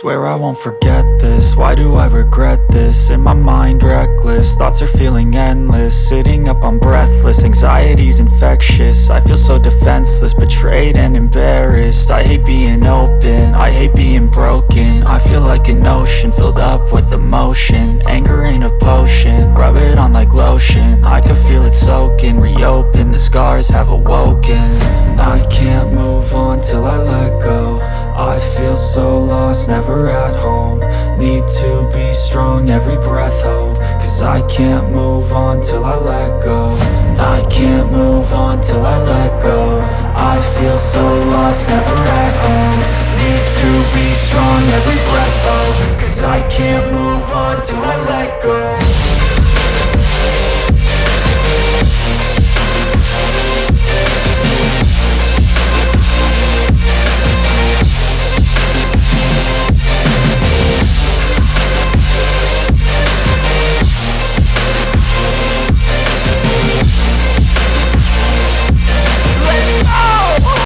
Swear I won't forget this, why do I regret this? In my mind reckless, thoughts are feeling endless. Sitting up I'm breathless, anxiety's infectious. I feel so defenseless, betrayed and embarrassed. I hate being open, I hate being broken. I feel like an ocean, filled up with emotion. Anger ain't a potion, rub it on like lotion. I can feel it soaking, reopen, the scars have awoken. I can't move so lost, never at home. Need to be strong, every breath hope Cause I can't move on till I let go. I can't move on till I let go. I feel so lost, never at home. Need to be strong, every breath hope Cause I can't move on till I let go